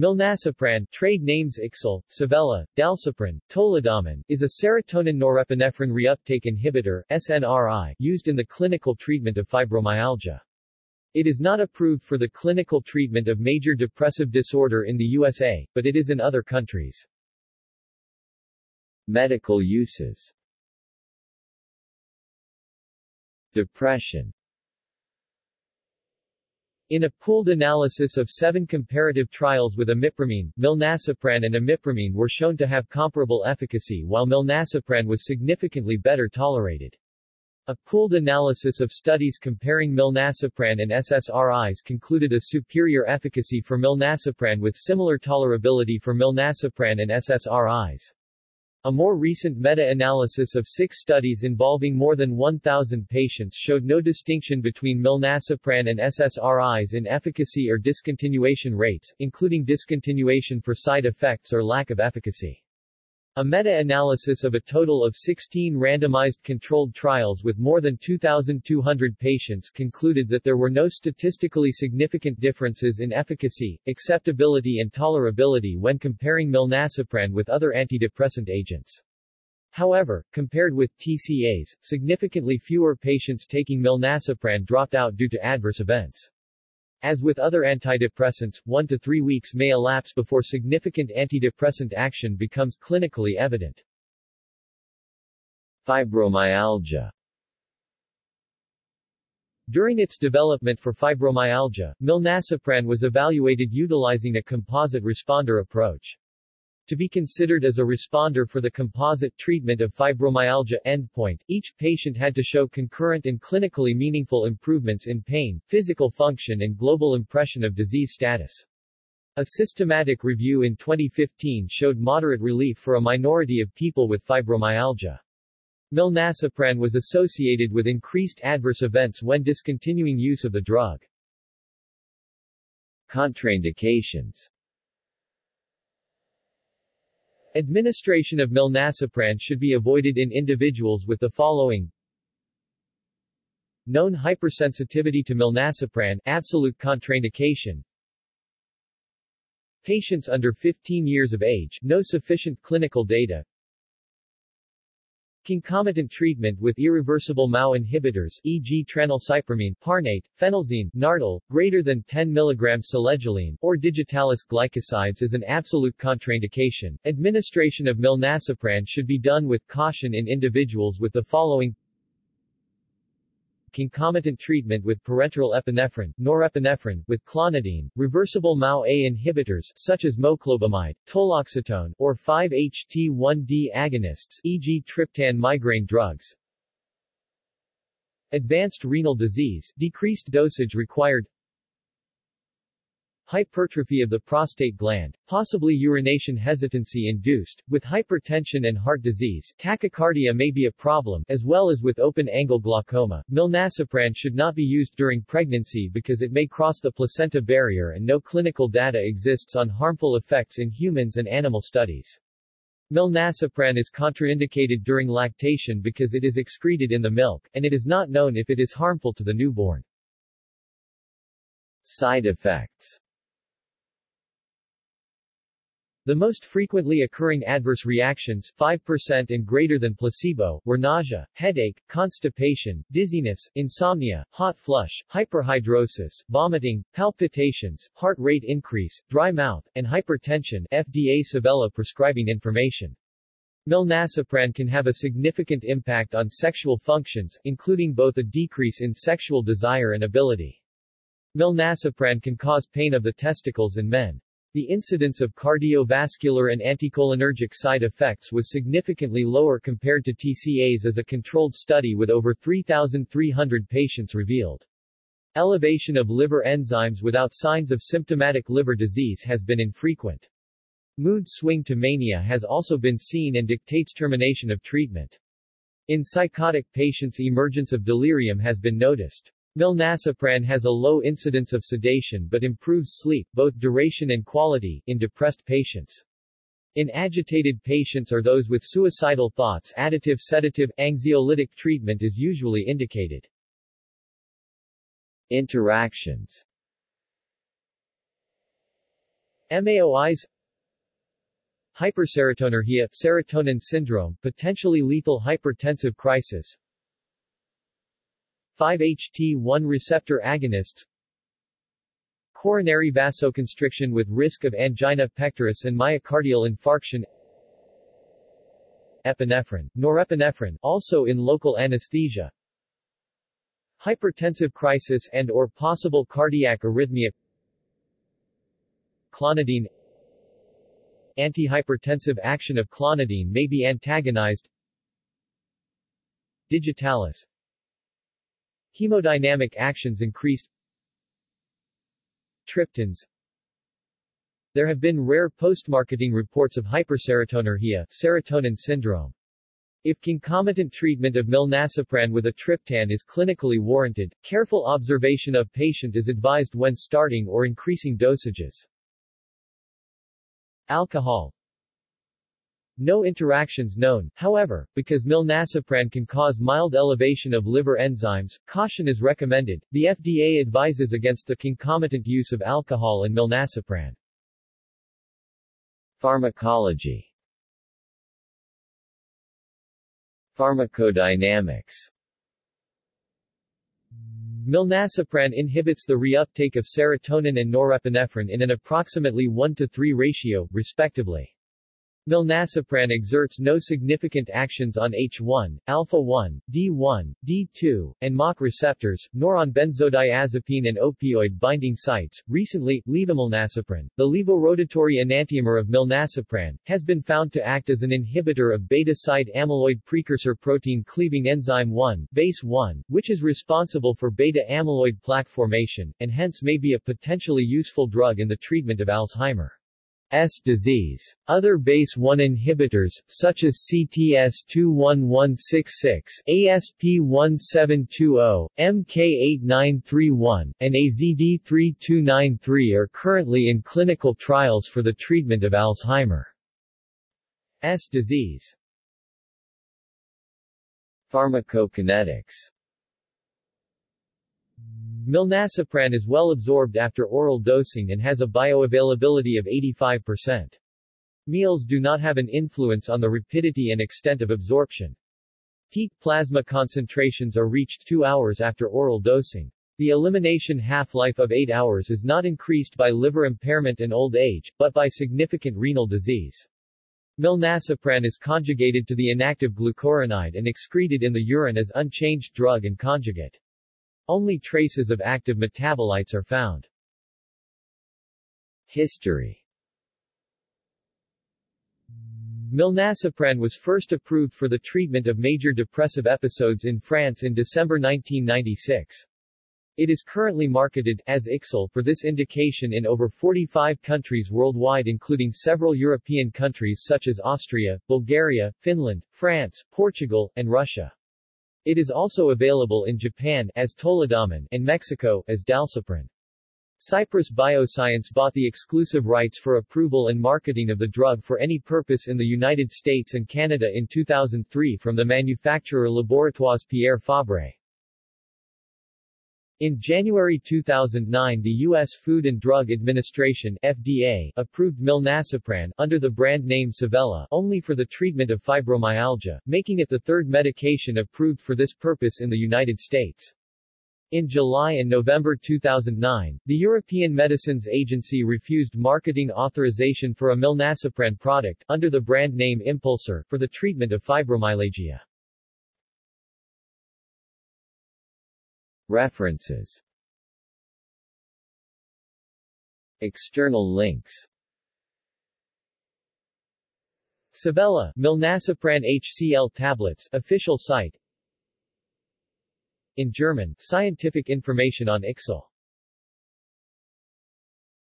Milnacipran, trade names Ixel, Savella, Dalcipran, Toledomin, is a serotonin norepinephrine reuptake inhibitor SNRI, used in the clinical treatment of fibromyalgia. It is not approved for the clinical treatment of major depressive disorder in the USA, but it is in other countries. Medical uses Depression in a pooled analysis of seven comparative trials with imipramine, milnacipran and imipramine were shown to have comparable efficacy while milnacipran was significantly better tolerated. A pooled analysis of studies comparing milnacipran and SSRIs concluded a superior efficacy for milnacipran with similar tolerability for milnacipran and SSRIs. A more recent meta-analysis of six studies involving more than 1,000 patients showed no distinction between milnacipran and SSRIs in efficacy or discontinuation rates, including discontinuation for side effects or lack of efficacy. A meta-analysis of a total of 16 randomized controlled trials with more than 2,200 patients concluded that there were no statistically significant differences in efficacy, acceptability and tolerability when comparing milnacipran with other antidepressant agents. However, compared with TCAs, significantly fewer patients taking milnacipran dropped out due to adverse events. As with other antidepressants, one to three weeks may elapse before significant antidepressant action becomes clinically evident. Fibromyalgia During its development for fibromyalgia, milnacipran was evaluated utilizing a composite responder approach. To be considered as a responder for the composite treatment of fibromyalgia endpoint, each patient had to show concurrent and clinically meaningful improvements in pain, physical function and global impression of disease status. A systematic review in 2015 showed moderate relief for a minority of people with fibromyalgia. Milnacipran was associated with increased adverse events when discontinuing use of the drug. Contraindications Administration of milnacipran should be avoided in individuals with the following. Known hypersensitivity to milnacipran, absolute contraindication. Patients under 15 years of age, no sufficient clinical data Concomitant treatment with irreversible MAO inhibitors e.g. tranylcypromine, parnate, phenelzine, Nardil, greater than 10 mg selegiline, or digitalis glycosides is an absolute contraindication. Administration of milnacipran should be done with caution in individuals with the following concomitant treatment with parenteral epinephrine, norepinephrine, with clonidine, reversible MAO-A inhibitors such as moclobemide, toloxatone, or 5-HT1D agonists e.g. triptan migraine drugs. Advanced renal disease, decreased dosage required hypertrophy of the prostate gland, possibly urination hesitancy induced. With hypertension and heart disease, tachycardia may be a problem, as well as with open-angle glaucoma. Milnacipran should not be used during pregnancy because it may cross the placenta barrier and no clinical data exists on harmful effects in humans and animal studies. Milnacipran is contraindicated during lactation because it is excreted in the milk, and it is not known if it is harmful to the newborn. Side effects the most frequently occurring adverse reactions 5% and greater than placebo, were nausea, headache, constipation, dizziness, insomnia, hot flush, hyperhidrosis, vomiting, palpitations, heart rate increase, dry mouth, and hypertension FDA Savella prescribing information. Milnacipran can have a significant impact on sexual functions, including both a decrease in sexual desire and ability. Milnacipran can cause pain of the testicles in men. The incidence of cardiovascular and anticholinergic side effects was significantly lower compared to TCAs as a controlled study with over 3,300 patients revealed. Elevation of liver enzymes without signs of symptomatic liver disease has been infrequent. Mood swing to mania has also been seen and dictates termination of treatment. In psychotic patients emergence of delirium has been noticed. Milnacipran has a low incidence of sedation but improves sleep, both duration and quality, in depressed patients. In agitated patients or those with suicidal thoughts additive sedative, anxiolytic treatment is usually indicated. Interactions MAOIs Hyperserotonergia serotonin syndrome, potentially lethal hypertensive crisis 5-HT1 receptor agonists. Coronary vasoconstriction with risk of angina pectoris and myocardial infarction. Epinephrine, norepinephrine also in local anesthesia. Hypertensive crisis and or possible cardiac arrhythmia. Clonidine. Antihypertensive action of clonidine may be antagonized. Digitalis Hemodynamic actions increased Triptans There have been rare post-marketing reports of hyperserotonergia serotonin syndrome. If concomitant treatment of milnacipran with a triptan is clinically warranted, careful observation of patient is advised when starting or increasing dosages. Alcohol no interactions known, however, because milnacipran can cause mild elevation of liver enzymes, caution is recommended. The FDA advises against the concomitant use of alcohol and milnacipran. Pharmacology Pharmacodynamics Milnacipran inhibits the reuptake of serotonin and norepinephrine in an approximately 1 to 3 ratio, respectively. Milnacipran exerts no significant actions on H1, alpha-1, D1, D2, and MAC receptors, nor on benzodiazepine and opioid binding sites. Recently, levomilnacipran, the levorotatory enantiomer of milnacipran, has been found to act as an inhibitor of beta-site amyloid precursor protein cleaving enzyme 1, BACE 1, which is responsible for beta-amyloid plaque formation, and hence may be a potentially useful drug in the treatment of Alzheimer. S disease. Other BACE-1 inhibitors, such as CTS21166, ASP1720, MK8931, and AZD3293 are currently in clinical trials for the treatment of Alzheimer's disease. Pharmacokinetics Milnacipran is well absorbed after oral dosing and has a bioavailability of 85%. Meals do not have an influence on the rapidity and extent of absorption. Peak plasma concentrations are reached 2 hours after oral dosing. The elimination half-life of 8 hours is not increased by liver impairment and old age, but by significant renal disease. Milnacipran is conjugated to the inactive glucuronide and excreted in the urine as unchanged drug and conjugate. Only traces of active metabolites are found. History Milnacipran was first approved for the treatment of major depressive episodes in France in December 1996. It is currently marketed, as Ixel, for this indication in over 45 countries worldwide including several European countries such as Austria, Bulgaria, Finland, France, Portugal, and Russia. It is also available in Japan as Toledomin and Mexico as Dalcipran. Cypress Bioscience bought the exclusive rights for approval and marketing of the drug for any purpose in the United States and Canada in 2003 from the manufacturer Laboratoires Pierre Fabre. In January 2009 the U.S. Food and Drug Administration FDA approved milnacipran, under the brand name Savella, only for the treatment of fibromyalgia, making it the third medication approved for this purpose in the United States. In July and November 2009, the European Medicines Agency refused marketing authorization for a milnacipran product, under the brand name Impulsor, for the treatment of fibromyalgia. References. External links. Savella, Milnacipran HCl tablets official site. In German, scientific information on Ixel